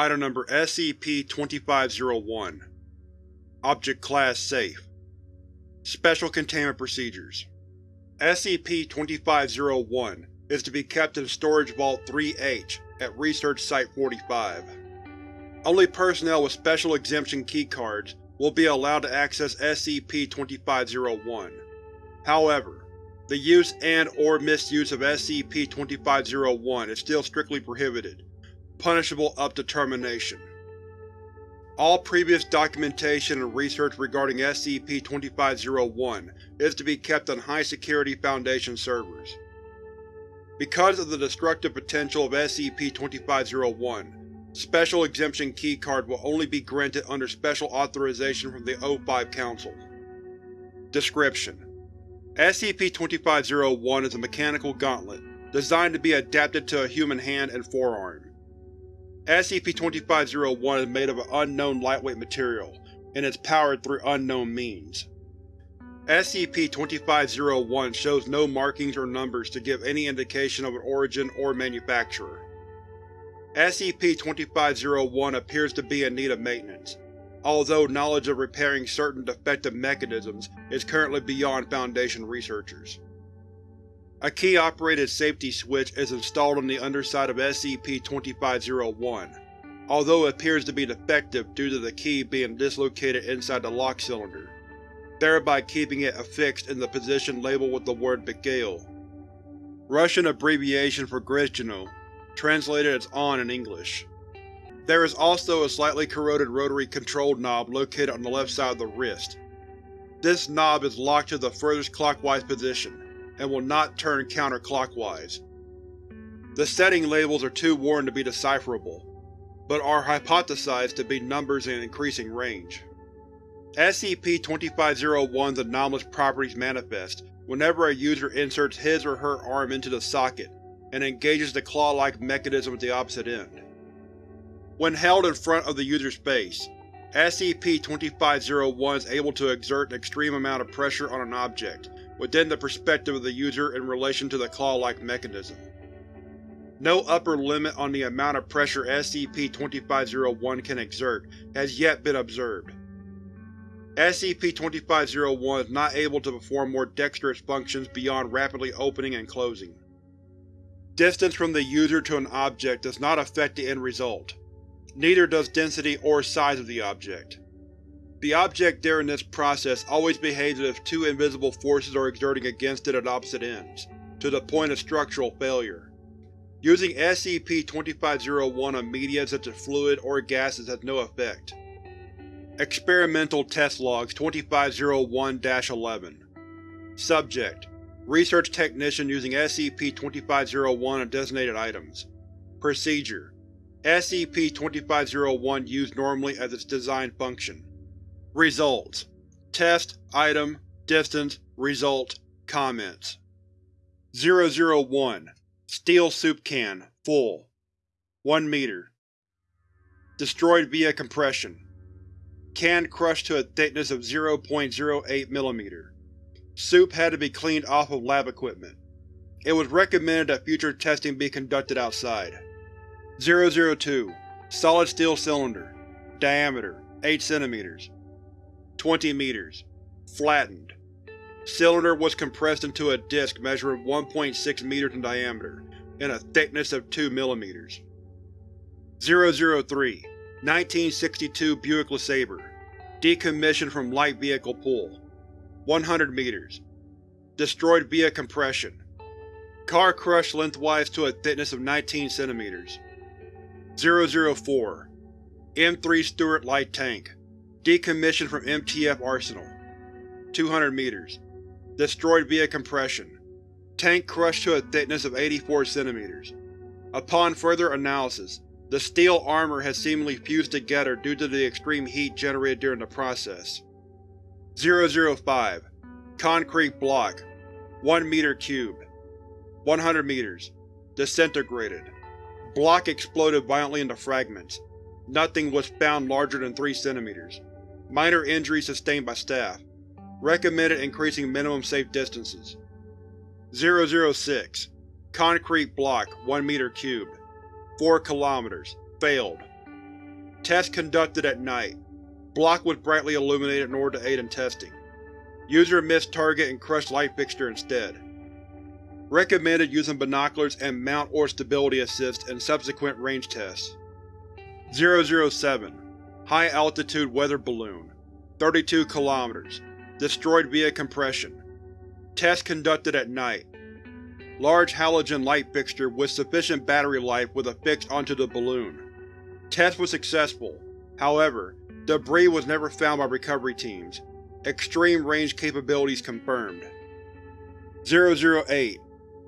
Item Number SCP-2501 Object Class Safe Special Containment Procedures SCP-2501 is to be kept in Storage Vault 3-H at Research Site-45. Only personnel with Special Exemption keycards will be allowed to access SCP-2501. However, the use and or misuse of SCP-2501 is still strictly prohibited, punishable up to termination. All previous documentation and research regarding SCP-2501 is to be kept on high-security Foundation servers. Because of the destructive potential of SCP-2501, Special Exemption Keycard will only be granted under special authorization from the O5 Council. Description: SCP-2501 is a mechanical gauntlet, designed to be adapted to a human hand and forearm. SCP-2501 is made of an unknown lightweight material, and is powered through unknown means. SCP-2501 shows no markings or numbers to give any indication of an origin or manufacturer. SCP-2501 appears to be in need of maintenance, although knowledge of repairing certain defective mechanisms is currently beyond Foundation researchers. A key-operated safety switch is installed on the underside of SCP-2501, although it appears to be defective due to the key being dislocated inside the lock cylinder, thereby keeping it affixed in the position labeled with the word Begale. Russian abbreviation for Grizhino, translated as ON in English. There is also a slightly corroded rotary control knob located on the left side of the wrist. This knob is locked to the furthest clockwise position, and will not turn counterclockwise. The setting labels are too worn to be decipherable, but are hypothesized to be numbers in increasing range. SCP-2501's anomalous properties manifest whenever a user inserts his or her arm into the socket and engages the claw-like mechanism at the opposite end. When held in front of the user's face, SCP-2501 is able to exert an extreme amount of pressure on an object, within the perspective of the user in relation to the claw-like mechanism. No upper limit on the amount of pressure SCP-2501 can exert has yet been observed. SCP-2501 is not able to perform more dexterous functions beyond rapidly opening and closing. Distance from the user to an object does not affect the end result. Neither does density or size of the object. The object during this process always behaves as if two invisible forces are exerting against it at opposite ends, to the point of structural failure. Using SCP-2501 on media such as fluid or gases has no effect. Experimental Test Logs 2501-11 Subject: Research Technician using SCP-2501 on designated items. Procedure: SCP-2501 used normally as its design function. Results: Test, Item, Distance, Result, Comments 001 Steel Soup Can, full 1 meter Destroyed via compression. Can crushed to a thickness of 0.08 mm. Soup had to be cleaned off of lab equipment. It was recommended that future testing be conducted outside. 002 Solid steel cylinder. Diameter 8 cm. 20 meters. Flattened. Cylinder was compressed into a disc measuring 1.6 meters in diameter, and a thickness of 2 mm. 003 1962 Buick LeSabre. Decommissioned from light vehicle pool. 100 meters. Destroyed via compression. Car crushed lengthwise to a thickness of 19 cm. 004 M3 Stuart Light Tank. Decommissioned from MTF Arsenal. 200 meters. Destroyed via compression. Tank crushed to a thickness of 84 cm. Upon further analysis, the steel armor has seemingly fused together due to the extreme heat generated during the process. 005 Concrete Block 1 meter cubed 100 meters. Disintegrated. Block exploded violently into fragments. Nothing was found larger than 3 centimeters. Minor injuries sustained by staff. Recommended increasing minimum safe distances. 006 Concrete block 1 meter cubed. 4 kilometers. Failed. Test conducted at night. Block was brightly illuminated in order to aid in testing. User missed target and crushed light fixture instead. Recommended using binoculars and mount or stability assist in subsequent range tests. 007 High Altitude Weather Balloon 32 km. Destroyed via compression. Test conducted at night. Large halogen light fixture with sufficient battery life was affixed onto the balloon. Test was successful. However, debris was never found by recovery teams. Extreme range capabilities confirmed. 008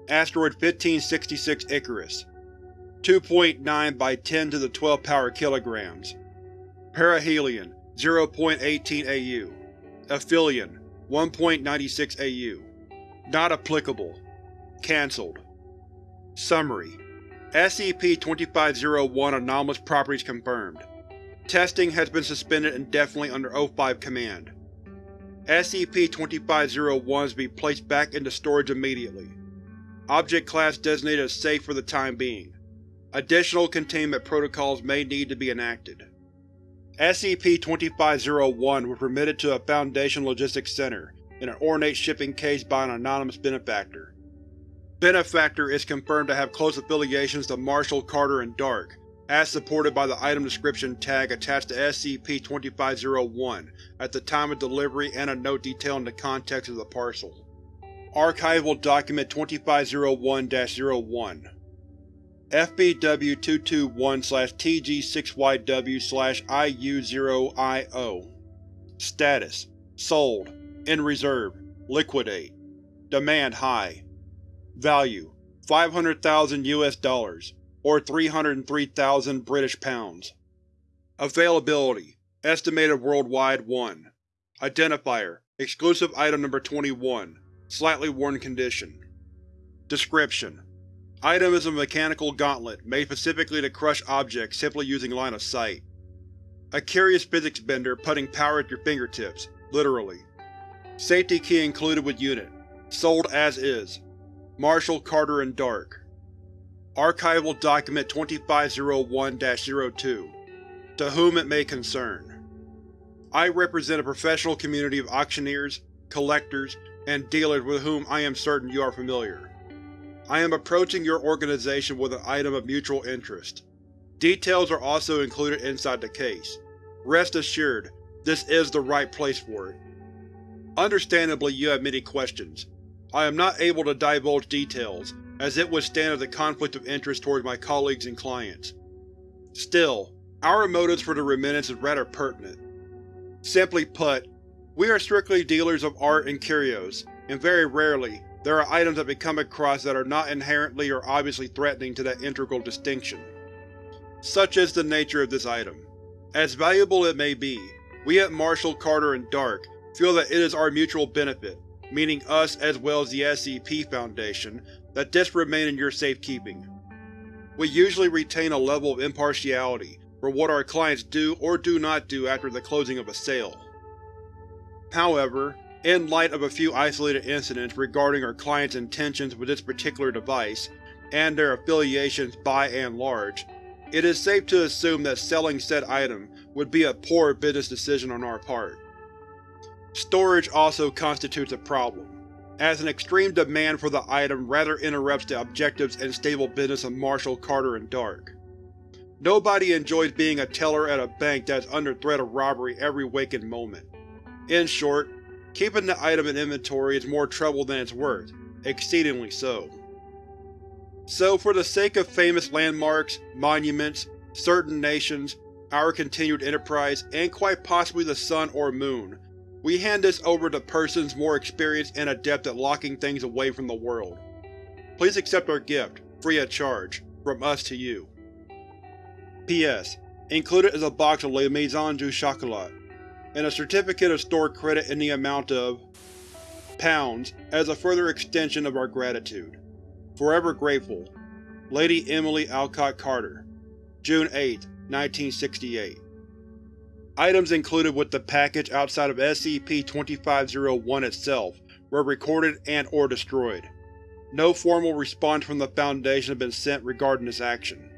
Asteroid 1566 Icarus 2.9 by 10 to the 12 power kilograms. Perihelion 0.18 AU. Aphelion 1.96 AU. Not applicable. Cancelled. Summary: SCP-2501 anomalous properties confirmed. Testing has been suspended indefinitely under O5 command. SCP-2501 is to be placed back into storage immediately. Object class designated as safe for the time being. Additional containment protocols may need to be enacted. SCP-2501 was remitted to a Foundation Logistics Center in an ornate shipping case by an anonymous benefactor. Benefactor is confirmed to have close affiliations to Marshall, Carter, and Dark, as supported by the item description tag attached to SCP-2501 at the time of delivery and a note detailing the context of the parcel. Archival Document 2501-01 FBW-221-TG6YW-IU0IO Status Sold. In reserve. Liquidate. Demand high. Value: 500,000 US dollars, or 303,000 British pounds. Availability: Estimated worldwide 1. Identifier: Exclusive Item Number 21 Slightly worn condition. Description: Item is a mechanical gauntlet made specifically to crush objects simply using line of sight. A curious physics bender putting power at your fingertips, literally. Safety key included with unit. Sold as is. Marshall, Carter, and Dark. Archival Document 2501-02 To whom it may concern. I represent a professional community of auctioneers, collectors, and dealers with whom I am certain you are familiar. I am approaching your organization with an item of mutual interest. Details are also included inside the case. Rest assured, this is the right place for it. Understandably you have many questions. I am not able to divulge details, as it would stand as a conflict of interest towards my colleagues and clients. Still, our motives for the remittance is rather pertinent. Simply put, we are strictly dealers of art and curios, and very rarely, there are items that we come across that are not inherently or obviously threatening to that integral distinction. Such is the nature of this item. As valuable it may be, we at Marshall, Carter, and Dark feel that it is our mutual benefit, meaning us as well as the SCP Foundation, that this remain in your safekeeping. We usually retain a level of impartiality for what our clients do or do not do after the closing of a sale. However, in light of a few isolated incidents regarding our clients' intentions with this particular device, and their affiliations by and large, it is safe to assume that selling said item would be a poor business decision on our part. Storage also constitutes a problem, as an extreme demand for the item rather interrupts the objectives and stable business of Marshall, Carter, and Dark. Nobody enjoys being a teller at a bank that is under threat of robbery every waking moment. In short, keeping the item in inventory is more trouble than it's worth, exceedingly so. So for the sake of famous landmarks, monuments, certain nations, our continued enterprise, and quite possibly the sun or moon, we hand this over to persons more experienced and adept at locking things away from the world. Please accept our gift, free of charge, from us to you. P.S. Included is a box of Le Maison du Chocolat, and a certificate of store credit in the amount of pounds as a further extension of our gratitude. Forever grateful. Lady Emily Alcott Carter June 8, 1968 Items included with the package outside of SCP-2501 itself were recorded and or destroyed. No formal response from the Foundation has been sent regarding this action.